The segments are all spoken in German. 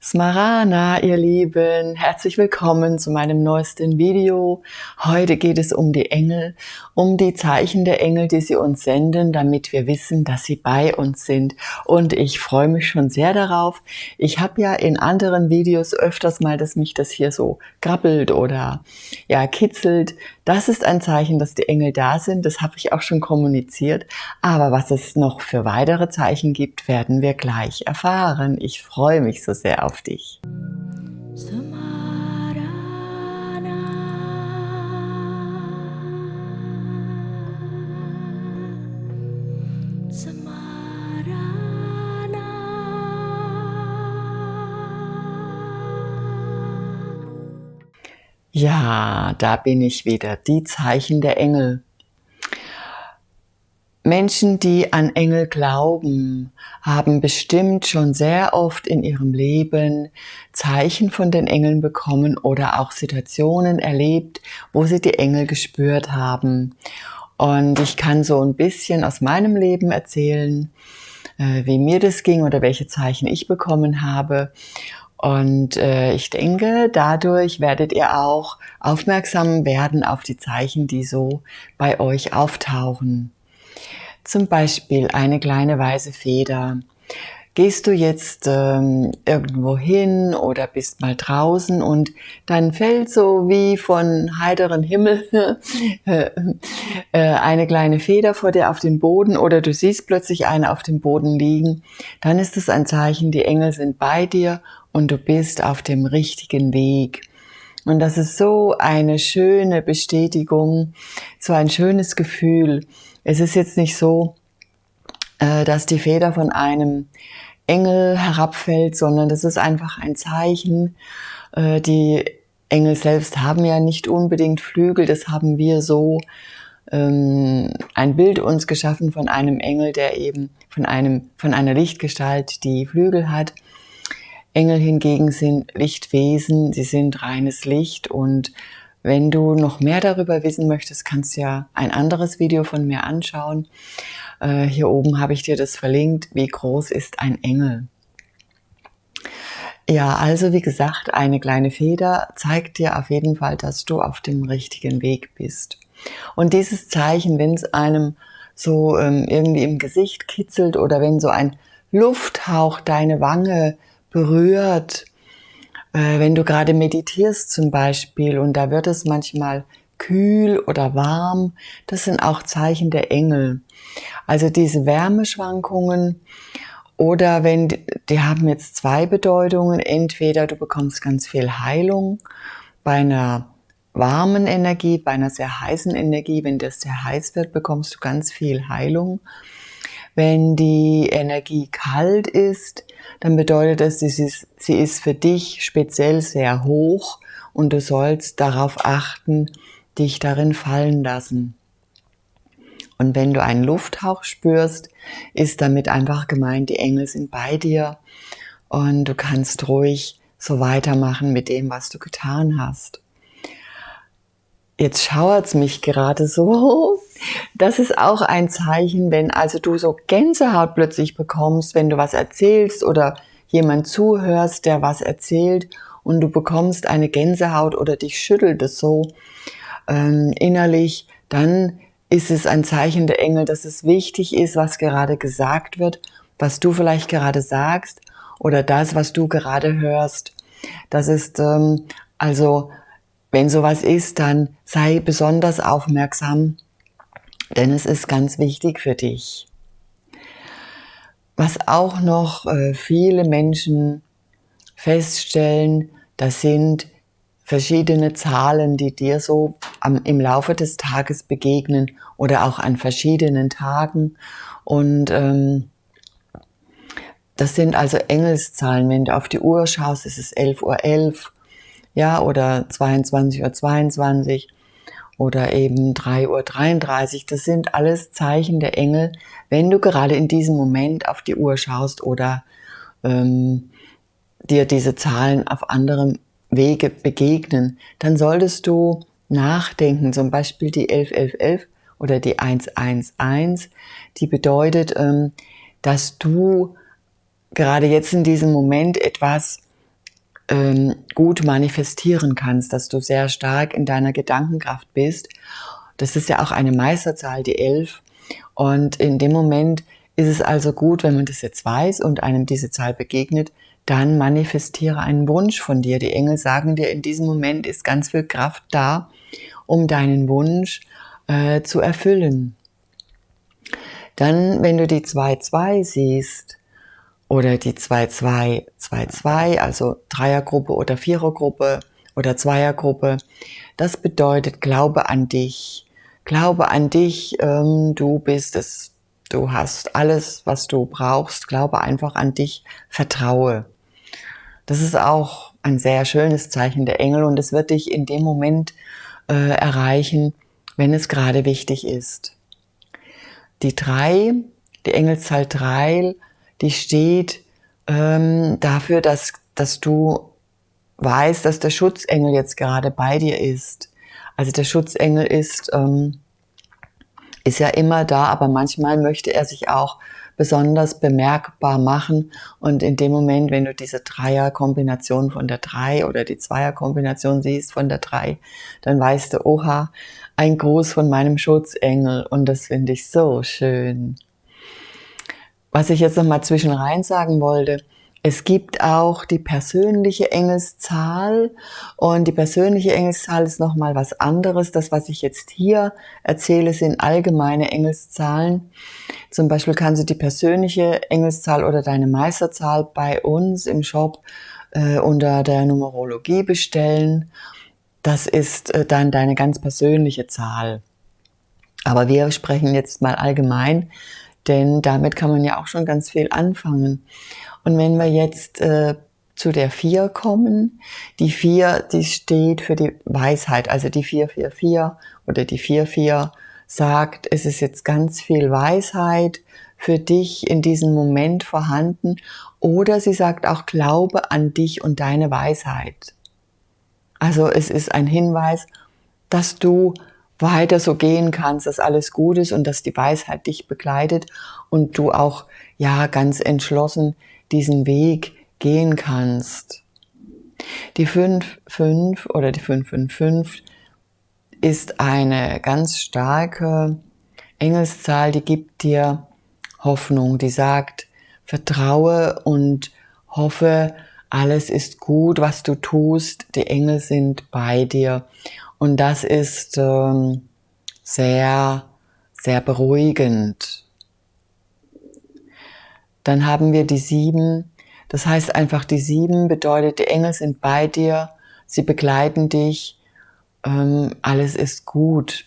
Smarana, ihr Lieben, herzlich willkommen zu meinem neuesten Video. Heute geht es um die Engel, um die Zeichen der Engel, die sie uns senden, damit wir wissen, dass sie bei uns sind. Und ich freue mich schon sehr darauf. Ich habe ja in anderen Videos öfters mal, dass mich das hier so krabbelt oder ja kitzelt. Das ist ein Zeichen, dass die Engel da sind. Das habe ich auch schon kommuniziert. Aber was es noch für weitere Zeichen gibt, werden wir gleich erfahren. Ich freue mich so sehr auf dich. Ja, da bin ich wieder, die Zeichen der Engel. Menschen, die an Engel glauben, haben bestimmt schon sehr oft in ihrem Leben Zeichen von den Engeln bekommen oder auch Situationen erlebt, wo sie die Engel gespürt haben. Und ich kann so ein bisschen aus meinem Leben erzählen, äh, wie mir das ging oder welche Zeichen ich bekommen habe. Und äh, ich denke, dadurch werdet ihr auch aufmerksam werden auf die Zeichen, die so bei euch auftauchen. Zum Beispiel eine kleine weiße Feder. Gehst du jetzt ähm, irgendwo hin oder bist mal draußen und dann fällt so wie von heiteren Himmel äh, eine kleine Feder vor dir auf den Boden oder du siehst plötzlich eine auf dem Boden liegen, dann ist es ein Zeichen, die Engel sind bei dir und du bist auf dem richtigen Weg. Und das ist so eine schöne Bestätigung, so ein schönes Gefühl. Es ist jetzt nicht so, äh, dass die Feder von einem Engel herabfällt, sondern das ist einfach ein Zeichen. Äh, die Engel selbst haben ja nicht unbedingt Flügel, das haben wir so ähm, ein Bild uns geschaffen von einem Engel, der eben von einem, von einer Lichtgestalt, die Flügel hat. Engel hingegen sind Lichtwesen, sie sind reines Licht und wenn du noch mehr darüber wissen möchtest, kannst du ja ein anderes Video von mir anschauen. Äh, hier oben habe ich dir das verlinkt. Wie groß ist ein Engel? Ja, also wie gesagt, eine kleine Feder zeigt dir auf jeden Fall, dass du auf dem richtigen Weg bist. Und dieses Zeichen, wenn es einem so ähm, irgendwie im Gesicht kitzelt oder wenn so ein Lufthauch deine Wange berührt, äh, wenn du gerade meditierst zum Beispiel und da wird es manchmal kühl oder warm, das sind auch Zeichen der Engel. Also diese Wärmeschwankungen oder wenn, die haben jetzt zwei Bedeutungen, entweder du bekommst ganz viel Heilung bei einer warmen Energie, bei einer sehr heißen Energie, wenn das sehr heiß wird, bekommst du ganz viel Heilung. Wenn die Energie kalt ist, dann bedeutet das, sie ist, sie ist für dich speziell sehr hoch und du sollst darauf achten, dich darin fallen lassen. Und wenn du einen Lufthauch spürst, ist damit einfach gemeint, die Engel sind bei dir und du kannst ruhig so weitermachen mit dem, was du getan hast. Jetzt schauert's mich gerade so, das ist auch ein Zeichen, wenn also du so Gänsehaut plötzlich bekommst, wenn du was erzählst oder jemand zuhörst, der was erzählt und du bekommst eine Gänsehaut oder dich schüttelt es so ähm, innerlich, dann ist es ein Zeichen der Engel, dass es wichtig ist, was gerade gesagt wird, was du vielleicht gerade sagst oder das, was du gerade hörst. Das ist ähm, also, wenn sowas ist, dann sei besonders aufmerksam denn es ist ganz wichtig für dich. Was auch noch äh, viele Menschen feststellen, das sind verschiedene Zahlen, die dir so im Laufe des Tages begegnen oder auch an verschiedenen Tagen. Und ähm, das sind also Engelszahlen. Wenn du auf die Uhr schaust, ist es 11.11 Uhr, 11, ja, oder 22.22 Uhr. 22 oder eben 3.33 Uhr. Das sind alles Zeichen der Engel, wenn du gerade in diesem Moment auf die Uhr schaust oder ähm, dir diese Zahlen auf anderem Wege begegnen, dann solltest du nachdenken, zum Beispiel die 111111 oder die 111, die bedeutet, ähm, dass du gerade jetzt in diesem Moment etwas ähm, gut manifestieren kannst, dass du sehr stark in deiner Gedankenkraft bist. Das ist ja auch eine Meisterzahl, die elf. Und in dem Moment ist es also gut, wenn man das jetzt weiß und einem diese Zahl begegnet, dann manifestiere einen Wunsch von dir. Die Engel sagen dir, in diesem Moment ist ganz viel Kraft da, um deinen Wunsch äh, zu erfüllen. Dann, wenn du die 2-2 siehst oder die 2-2-2-2, also Dreiergruppe oder Vierergruppe oder Zweiergruppe, das bedeutet, glaube an dich. Glaube an dich, ähm, du bist es, du hast alles, was du brauchst. Glaube einfach an dich, vertraue. Das ist auch ein sehr schönes Zeichen der Engel und es wird dich in dem Moment äh, erreichen, wenn es gerade wichtig ist. Die drei, die Engelszahl drei, die steht ähm, dafür, dass, dass du weißt, dass der Schutzengel jetzt gerade bei dir ist. Also der Schutzengel ist, ähm, ist ja immer da, aber manchmal möchte er sich auch besonders bemerkbar machen. Und in dem Moment, wenn du diese Dreierkombination von der drei oder die Zweierkombination siehst von der drei, dann weißt du, oha, ein Gruß von meinem Schutzengel und das finde ich so schön. Was ich jetzt noch mal zwischenrein sagen wollte, es gibt auch die persönliche Engelszahl und die persönliche Engelszahl ist noch mal was anderes. Das, was ich jetzt hier erzähle, sind allgemeine Engelszahlen. Zum Beispiel kannst du die persönliche Engelszahl oder deine Meisterzahl bei uns im Shop äh, unter der Numerologie bestellen das ist äh, dann deine ganz persönliche Zahl. Aber wir sprechen jetzt mal allgemein, denn damit kann man ja auch schon ganz viel anfangen. Und wenn wir jetzt äh, zu der 4 kommen, die 4, die steht für die Weisheit, also die 444 oder die 44 sagt, es ist jetzt ganz viel Weisheit für dich in diesem Moment vorhanden oder sie sagt auch Glaube an dich und deine Weisheit. Also es ist ein Hinweis, dass du weiter so gehen kannst, dass alles gut ist und dass die Weisheit dich begleitet und du auch ja ganz entschlossen diesen Weg gehen kannst. Die 5-5 oder die 555 ist eine ganz starke Engelszahl, die gibt dir Hoffnung, die sagt, vertraue und hoffe, alles ist gut, was du tust, die Engel sind bei dir. Und das ist ähm, sehr, sehr beruhigend. Dann haben wir die sieben. Das heißt einfach, die sieben bedeutet, die Engel sind bei dir, sie begleiten dich, ähm, alles ist gut.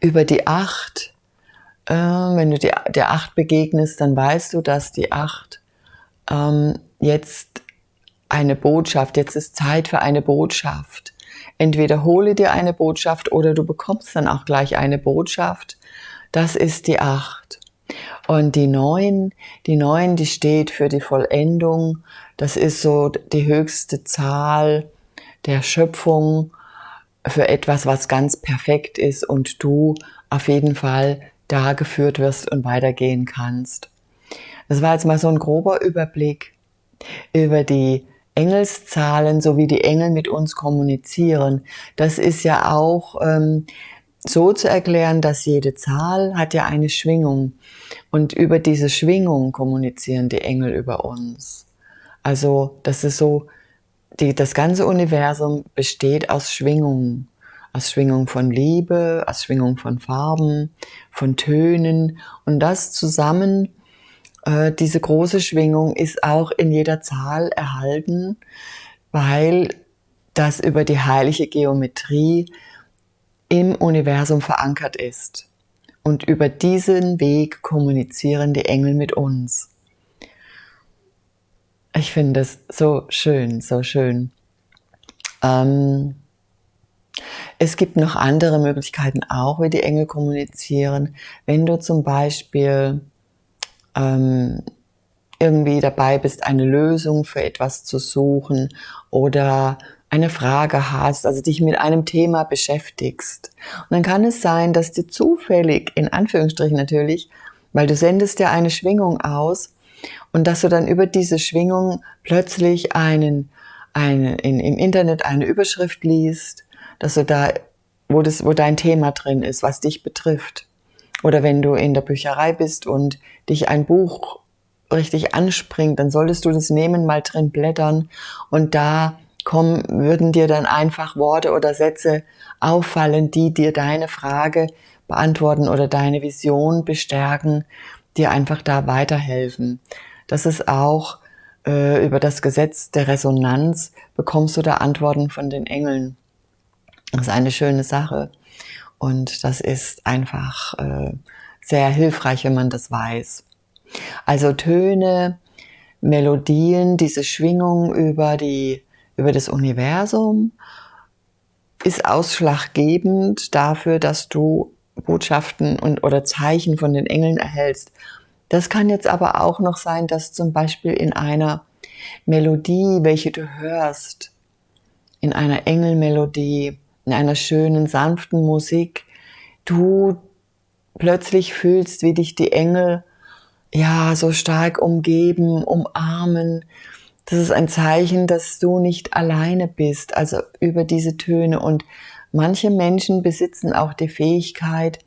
Über die acht, äh, wenn du die, der acht begegnest, dann weißt du, dass die acht ähm, jetzt eine Botschaft, jetzt ist Zeit für eine Botschaft. Entweder hole dir eine Botschaft oder du bekommst dann auch gleich eine Botschaft. Das ist die acht. Und die neun, die neun, die steht für die Vollendung. Das ist so die höchste Zahl der Schöpfung für etwas, was ganz perfekt ist und du auf jeden Fall da geführt wirst und weitergehen kannst. Das war jetzt mal so ein grober Überblick über die Engelszahlen, so wie die Engel mit uns kommunizieren. Das ist ja auch ähm, so zu erklären, dass jede Zahl hat ja eine Schwingung und über diese Schwingung kommunizieren die Engel über uns. Also das ist so, die, das ganze Universum besteht aus Schwingungen, aus Schwingung von Liebe, aus Schwingung von Farben, von Tönen und das zusammen äh, diese große Schwingung ist auch in jeder Zahl erhalten, weil das über die heilige Geometrie im Universum verankert ist. Und über diesen Weg kommunizieren die Engel mit uns. Ich finde es so schön, so schön. Ähm, es gibt noch andere Möglichkeiten auch, wie die Engel kommunizieren. Wenn du zum Beispiel ähm, irgendwie dabei bist, eine Lösung für etwas zu suchen oder eine Frage hast, also dich mit einem Thema beschäftigst. Und dann kann es sein, dass dir zufällig, in Anführungsstrichen natürlich, weil du sendest ja eine Schwingung aus und dass du dann über diese Schwingung plötzlich einen, einen in, im Internet eine Überschrift liest, dass du da, wo, das, wo dein Thema drin ist, was dich betrifft. Oder wenn du in der Bücherei bist und dich ein Buch richtig anspringt, dann solltest du das nehmen, mal drin blättern und da kommen, würden dir dann einfach Worte oder Sätze auffallen, die dir deine Frage beantworten oder deine Vision bestärken, dir einfach da weiterhelfen. Das ist auch äh, über das Gesetz der Resonanz bekommst du da Antworten von den Engeln. Das ist eine schöne Sache. Und das ist einfach äh, sehr hilfreich, wenn man das weiß. Also Töne, Melodien, diese Schwingung über, die, über das Universum ist ausschlaggebend dafür, dass du Botschaften und, oder Zeichen von den Engeln erhältst. Das kann jetzt aber auch noch sein, dass zum Beispiel in einer Melodie, welche du hörst, in einer Engelmelodie, in einer schönen, sanften Musik, du plötzlich fühlst, wie dich die Engel ja so stark umgeben, umarmen. Das ist ein Zeichen, dass du nicht alleine bist, also über diese Töne. Und manche Menschen besitzen auch die Fähigkeit,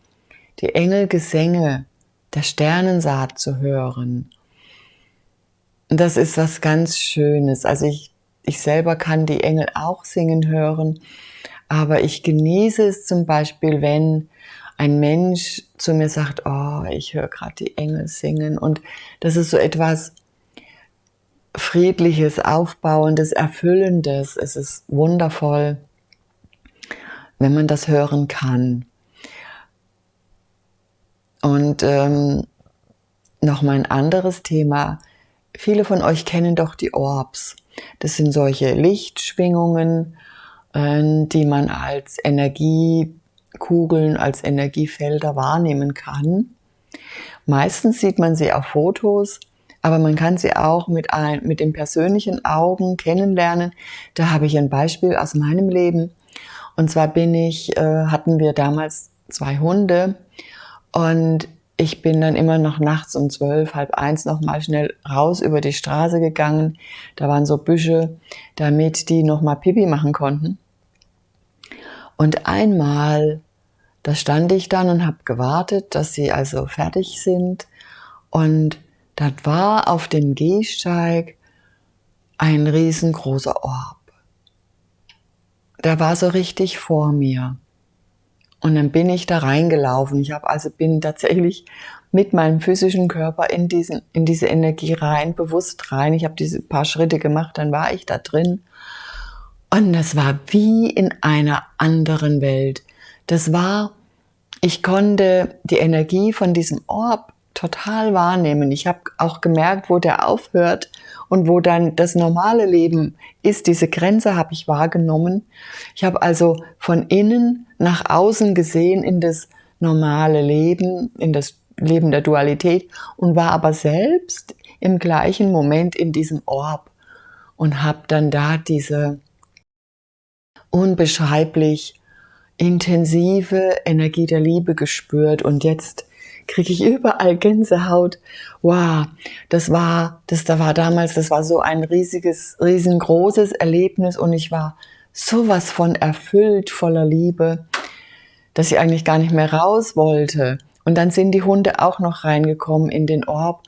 die Engelgesänge der Sternensaat zu hören. Und das ist was ganz Schönes. Also ich, ich selber kann die Engel auch singen hören, aber ich genieße es zum Beispiel, wenn ein Mensch zu mir sagt, oh, ich höre gerade die Engel singen. Und das ist so etwas Friedliches, Aufbauendes, Erfüllendes. Es ist wundervoll, wenn man das hören kann. Und ähm, noch mal ein anderes Thema. Viele von euch kennen doch die Orbs. Das sind solche Lichtschwingungen, die man als Energiekugeln, als Energiefelder wahrnehmen kann. Meistens sieht man sie auf Fotos, aber man kann sie auch mit, ein, mit den persönlichen Augen kennenlernen. Da habe ich ein Beispiel aus meinem Leben. Und zwar bin ich, äh, hatten wir damals zwei Hunde und ich bin dann immer noch nachts um zwölf, halb eins noch mal schnell raus über die Straße gegangen. Da waren so Büsche, damit die noch mal Pipi machen konnten. Und einmal, da stand ich dann und habe gewartet, dass sie also fertig sind. Und das war auf dem Gehsteig ein riesengroßer Orb. Der war so richtig vor mir. Und dann bin ich da reingelaufen. Ich habe also bin tatsächlich mit meinem physischen Körper in, diesen, in diese Energie rein, bewusst rein. Ich habe diese paar Schritte gemacht, dann war ich da drin. Und das war wie in einer anderen Welt. Das war, ich konnte die Energie von diesem Orb total wahrnehmen. Ich habe auch gemerkt, wo der aufhört und wo dann das normale Leben ist. Diese Grenze habe ich wahrgenommen. Ich habe also von innen nach außen gesehen in das normale Leben, in das Leben der Dualität und war aber selbst im gleichen Moment in diesem Orb und habe dann da diese unbeschreiblich intensive Energie der Liebe gespürt und jetzt kriege ich überall Gänsehaut. Wow, das war, das da war damals, das war so ein riesiges, riesengroßes Erlebnis und ich war sowas von erfüllt voller Liebe, dass ich eigentlich gar nicht mehr raus wollte. Und dann sind die Hunde auch noch reingekommen in den Orb.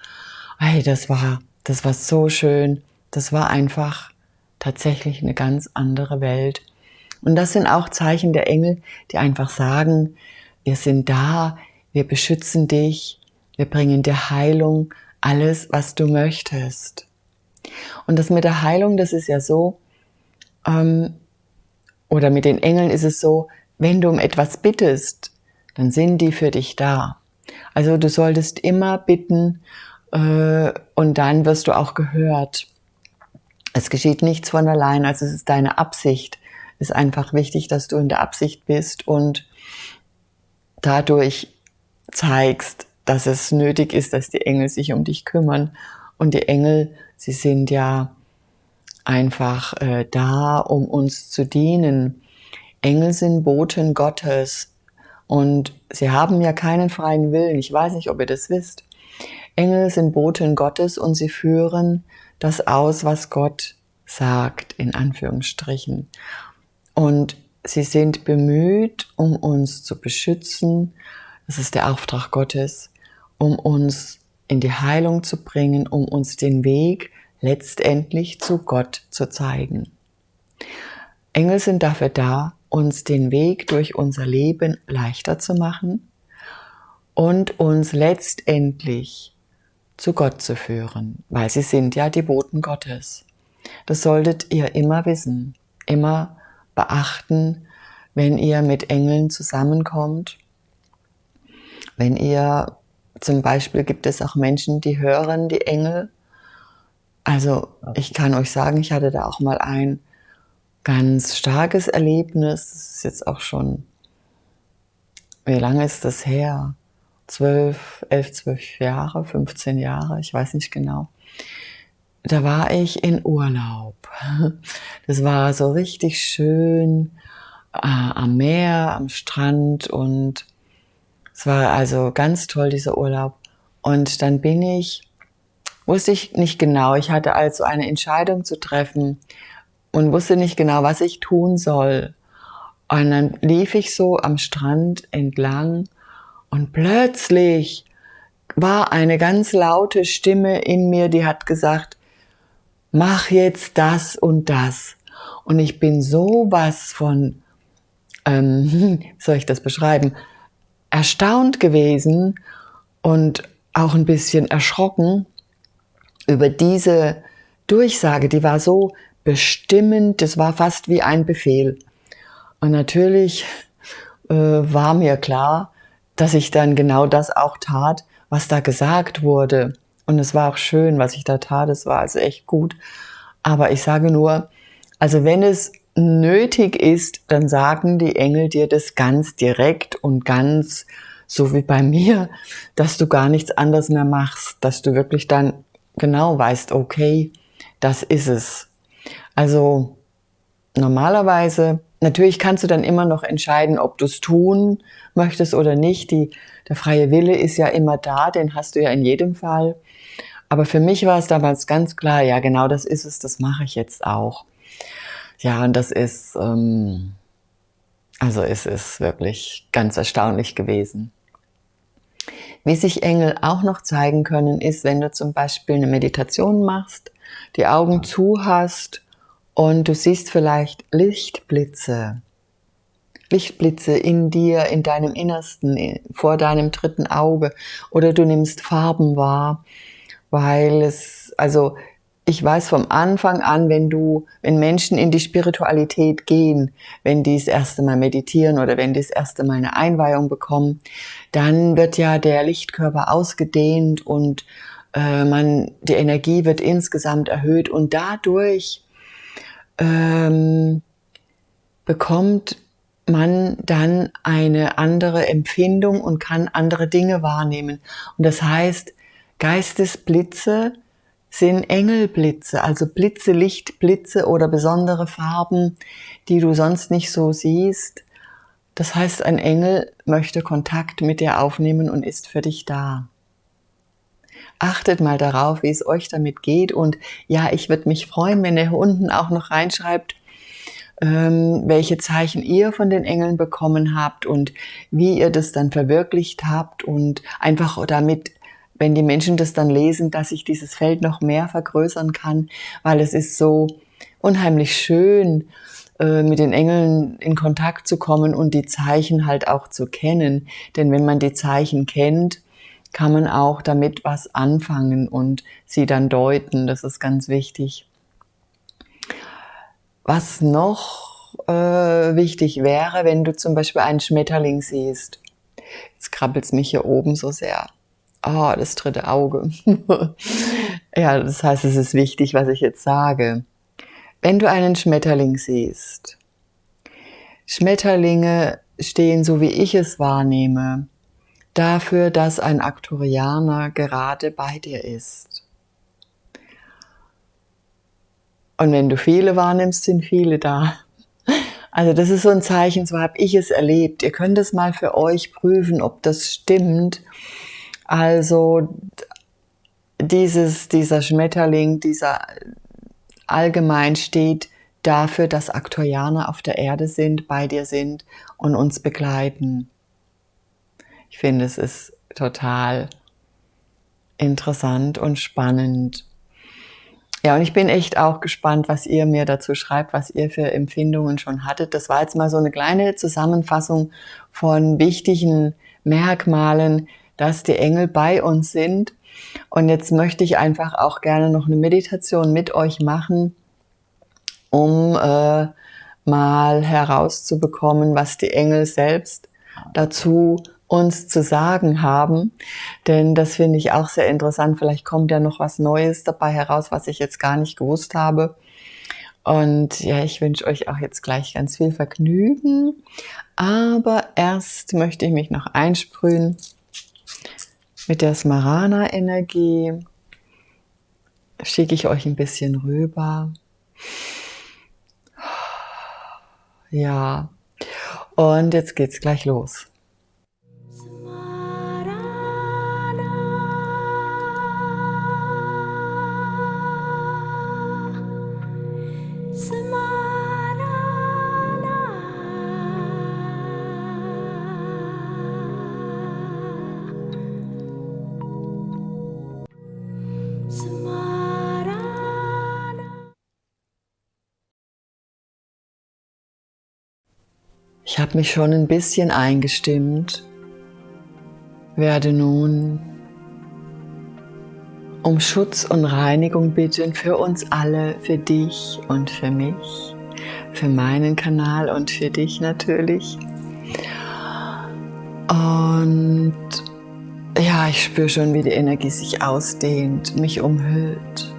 Hey, das war, das war so schön. Das war einfach tatsächlich eine ganz andere Welt. Und das sind auch Zeichen der Engel, die einfach sagen, wir sind da, wir beschützen dich, wir bringen dir Heilung, alles, was du möchtest. Und das mit der Heilung, das ist ja so, ähm, oder mit den Engeln ist es so, wenn du um etwas bittest, dann sind die für dich da. Also du solltest immer bitten äh, und dann wirst du auch gehört. Es geschieht nichts von allein, also es ist deine Absicht. Ist einfach wichtig, dass du in der Absicht bist und dadurch zeigst, dass es nötig ist, dass die Engel sich um dich kümmern. Und die Engel, sie sind ja einfach äh, da, um uns zu dienen. Engel sind Boten Gottes und sie haben ja keinen freien Willen. Ich weiß nicht, ob ihr das wisst. Engel sind Boten Gottes und sie führen das aus, was Gott sagt, in Anführungsstrichen. Und sie sind bemüht, um uns zu beschützen. Das ist der Auftrag Gottes, um uns in die Heilung zu bringen, um uns den Weg letztendlich zu Gott zu zeigen. Engel sind dafür da, uns den Weg durch unser Leben leichter zu machen und uns letztendlich zu Gott zu führen, weil sie sind ja die Boten Gottes. Das solltet ihr immer wissen, immer beachten, wenn ihr mit Engeln zusammenkommt. Wenn ihr, zum Beispiel gibt es auch Menschen, die hören die Engel. Also ich kann euch sagen, ich hatte da auch mal ein ganz starkes Erlebnis. Das ist jetzt auch schon, wie lange ist das her? Zwölf, elf, zwölf Jahre, 15 Jahre, ich weiß nicht genau. Da war ich in Urlaub. Das war so richtig schön äh, am Meer, am Strand und es war also ganz toll, dieser Urlaub. Und dann bin ich, wusste ich nicht genau, ich hatte also eine Entscheidung zu treffen und wusste nicht genau, was ich tun soll. Und dann lief ich so am Strand entlang und plötzlich war eine ganz laute Stimme in mir, die hat gesagt, mach jetzt das und das. Und ich bin so was von, ähm, wie soll ich das beschreiben, erstaunt gewesen und auch ein bisschen erschrocken über diese Durchsage. Die war so bestimmend, das war fast wie ein Befehl. Und natürlich äh, war mir klar, dass ich dann genau das auch tat, was da gesagt wurde. Und es war auch schön, was ich da tat. Es war also echt gut. Aber ich sage nur, also wenn es nötig ist, dann sagen die Engel dir das ganz direkt und ganz so wie bei mir, dass du gar nichts anderes mehr machst, dass du wirklich dann genau weißt, okay, das ist es. Also normalerweise, natürlich kannst du dann immer noch entscheiden, ob du es tun möchtest oder nicht. Die, der freie Wille ist ja immer da, den hast du ja in jedem Fall. Aber für mich war es damals ganz klar, ja genau das ist es, das mache ich jetzt auch. Ja, und das ist, ähm, also es ist wirklich ganz erstaunlich gewesen. Wie sich Engel auch noch zeigen können, ist, wenn du zum Beispiel eine Meditation machst, die Augen zu hast und du siehst vielleicht Lichtblitze. Lichtblitze in dir, in deinem Innersten, vor deinem dritten Auge oder du nimmst Farben wahr, weil es, also ich weiß vom Anfang an, wenn du, wenn Menschen in die Spiritualität gehen, wenn die das erste Mal meditieren oder wenn die das erste Mal eine Einweihung bekommen, dann wird ja der Lichtkörper ausgedehnt und äh, man, die Energie wird insgesamt erhöht und dadurch ähm, bekommt man dann eine andere Empfindung und kann andere Dinge wahrnehmen. Und das heißt, Geistesblitze sind Engelblitze, also Blitze, Lichtblitze oder besondere Farben, die du sonst nicht so siehst. Das heißt, ein Engel möchte Kontakt mit dir aufnehmen und ist für dich da. Achtet mal darauf, wie es euch damit geht. Und ja, ich würde mich freuen, wenn ihr unten auch noch reinschreibt, ähm, welche Zeichen ihr von den Engeln bekommen habt und wie ihr das dann verwirklicht habt und einfach damit wenn die Menschen das dann lesen, dass ich dieses Feld noch mehr vergrößern kann, weil es ist so unheimlich schön, äh, mit den Engeln in Kontakt zu kommen und die Zeichen halt auch zu kennen. Denn wenn man die Zeichen kennt, kann man auch damit was anfangen und sie dann deuten. Das ist ganz wichtig. Was noch äh, wichtig wäre, wenn du zum Beispiel einen Schmetterling siehst. Jetzt krabbelt es mich hier oben so sehr oh, das dritte Auge. ja, das heißt, es ist wichtig, was ich jetzt sage. Wenn du einen Schmetterling siehst, Schmetterlinge stehen, so wie ich es wahrnehme, dafür, dass ein Aktorianer gerade bei dir ist. Und wenn du viele wahrnimmst, sind viele da. Also das ist so ein Zeichen, so habe ich es erlebt. Ihr könnt es mal für euch prüfen, ob das stimmt. Also dieses, dieser Schmetterling, dieser allgemein steht dafür, dass Aktorianer auf der Erde sind, bei dir sind und uns begleiten. Ich finde, es ist total interessant und spannend. Ja, und ich bin echt auch gespannt, was ihr mir dazu schreibt, was ihr für Empfindungen schon hattet. Das war jetzt mal so eine kleine Zusammenfassung von wichtigen Merkmalen, dass die Engel bei uns sind. Und jetzt möchte ich einfach auch gerne noch eine Meditation mit euch machen, um äh, mal herauszubekommen, was die Engel selbst dazu uns zu sagen haben. Denn das finde ich auch sehr interessant. Vielleicht kommt ja noch was Neues dabei heraus, was ich jetzt gar nicht gewusst habe. Und ja, ich wünsche euch auch jetzt gleich ganz viel Vergnügen. Aber erst möchte ich mich noch einsprühen mit der Smarana-Energie. Schicke ich euch ein bisschen rüber. Ja, und jetzt geht's gleich los. Ich habe mich schon ein bisschen eingestimmt, werde nun um Schutz und Reinigung bitten für uns alle, für dich und für mich, für meinen Kanal und für dich natürlich. Und ja, ich spüre schon, wie die Energie sich ausdehnt, mich umhüllt.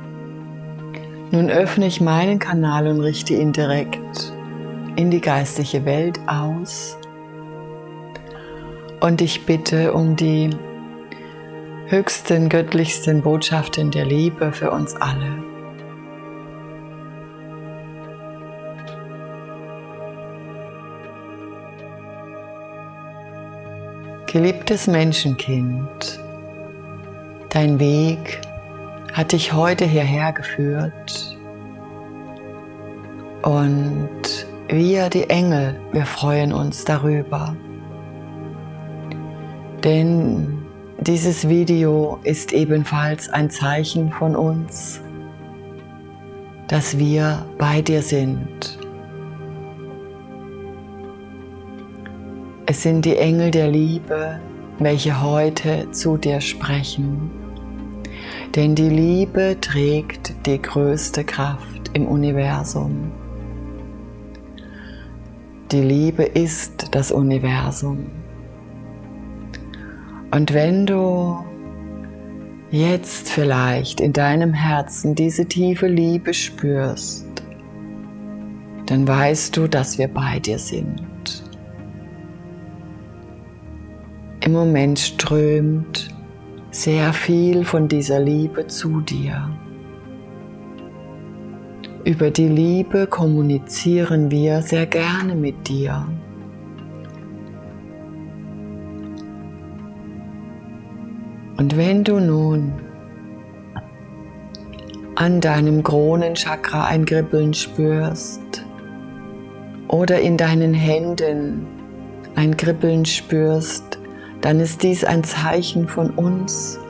Nun öffne ich meinen Kanal und richte ihn direkt in die geistliche Welt aus und ich bitte um die höchsten, göttlichsten Botschaften der Liebe für uns alle. Geliebtes Menschenkind, dein Weg hat dich heute hierher geführt und wir, die Engel, wir freuen uns darüber. Denn dieses Video ist ebenfalls ein Zeichen von uns, dass wir bei dir sind. Es sind die Engel der Liebe, welche heute zu dir sprechen. Denn die Liebe trägt die größte Kraft im Universum. Die Liebe ist das Universum. Und wenn du jetzt vielleicht in deinem Herzen diese tiefe Liebe spürst, dann weißt du, dass wir bei dir sind. Im Moment strömt sehr viel von dieser Liebe zu dir. Über die Liebe kommunizieren wir sehr gerne mit dir. Und wenn du nun an deinem Kronenchakra ein Kribbeln spürst oder in deinen Händen ein Kribbeln spürst, dann ist dies ein Zeichen von uns,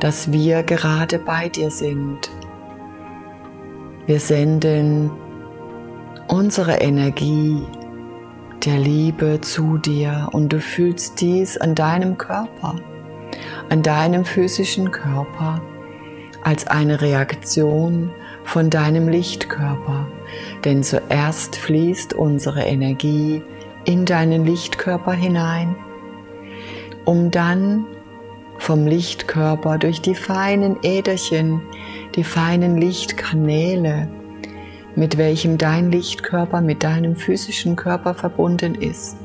dass wir gerade bei dir sind wir senden unsere Energie der Liebe zu dir und du fühlst dies an deinem Körper, an deinem physischen Körper als eine Reaktion von deinem Lichtkörper. Denn zuerst fließt unsere Energie in deinen Lichtkörper hinein, um dann vom Lichtkörper durch die feinen Äderchen die feinen Lichtkanäle, mit welchem dein Lichtkörper mit deinem physischen Körper verbunden ist.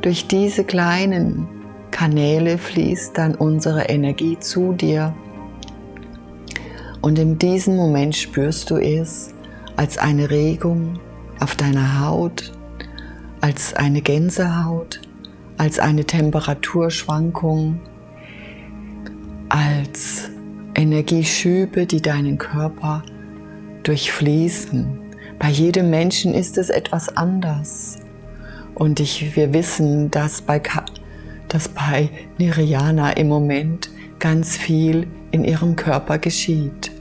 Durch diese kleinen Kanäle fließt dann unsere Energie zu dir und in diesem Moment spürst du es als eine Regung auf deiner Haut, als eine Gänsehaut, als eine Temperaturschwankung, als Energieschübe, die deinen Körper durchfließen. Bei jedem Menschen ist es etwas anders. Und ich, wir wissen, dass bei, dass bei Nirjana im Moment ganz viel in ihrem Körper geschieht.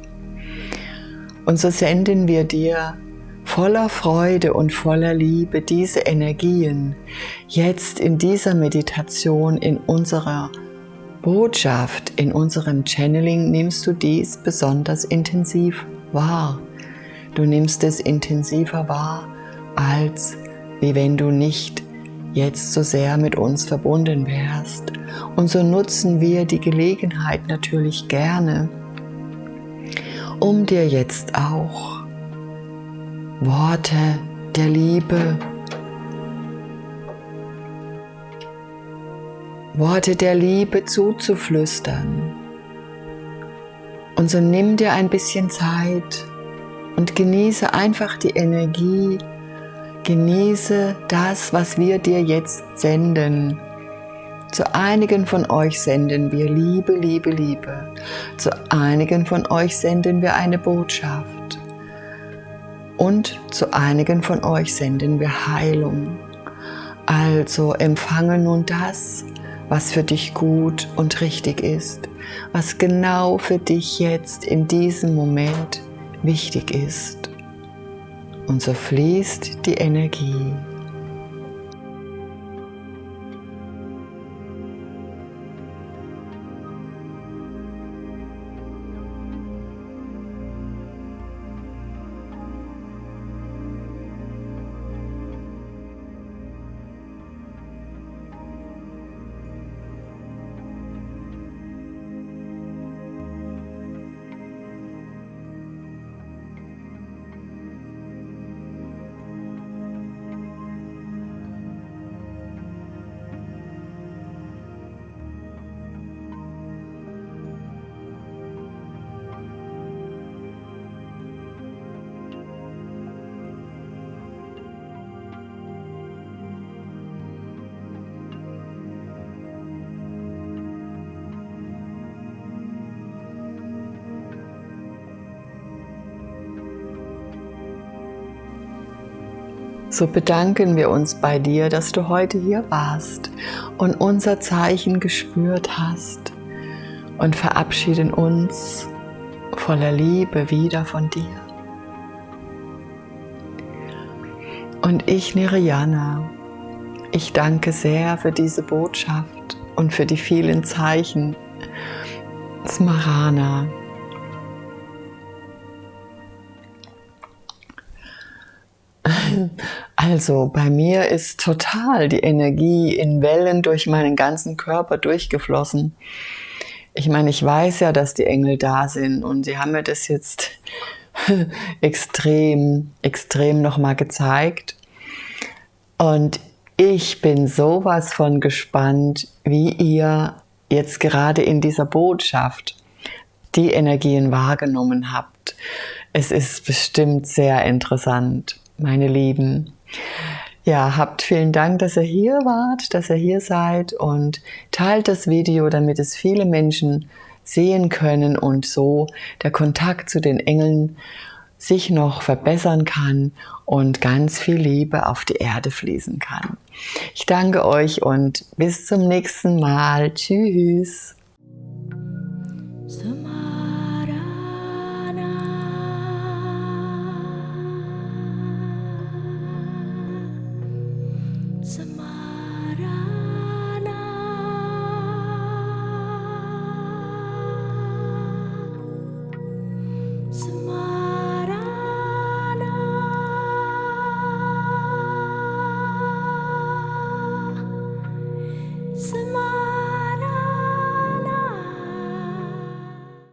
Und so senden wir dir voller Freude und voller Liebe diese Energien jetzt in dieser Meditation, in unserer Botschaft, in unserem Channeling nimmst du dies besonders intensiv wahr. Du nimmst es intensiver wahr, als wie wenn du nicht jetzt so sehr mit uns verbunden wärst. Und so nutzen wir die Gelegenheit natürlich gerne, um dir jetzt auch Worte der Liebe, Worte der Liebe zuzuflüstern. Und so nimm dir ein bisschen Zeit und genieße einfach die Energie, genieße das, was wir dir jetzt senden. Zu einigen von euch senden wir Liebe, Liebe, Liebe. Zu einigen von euch senden wir eine Botschaft. Und zu einigen von euch senden wir Heilung. Also empfange nun das, was für dich gut und richtig ist, was genau für dich jetzt in diesem Moment wichtig ist. Und so fließt die Energie. So bedanken wir uns bei dir, dass du heute hier warst und unser Zeichen gespürt hast und verabschieden uns voller Liebe wieder von dir. Und ich, Niriana, ich danke sehr für diese Botschaft und für die vielen Zeichen. Smarana, Also bei mir ist total die Energie in Wellen durch meinen ganzen Körper durchgeflossen. Ich meine, ich weiß ja, dass die Engel da sind und sie haben mir das jetzt extrem, extrem nochmal gezeigt. Und ich bin sowas von gespannt, wie ihr jetzt gerade in dieser Botschaft die Energien wahrgenommen habt. Es ist bestimmt sehr interessant meine Lieben. Ja, habt vielen Dank, dass ihr hier wart, dass ihr hier seid und teilt das Video, damit es viele Menschen sehen können und so der Kontakt zu den Engeln sich noch verbessern kann und ganz viel Liebe auf die Erde fließen kann. Ich danke euch und bis zum nächsten Mal. Tschüss.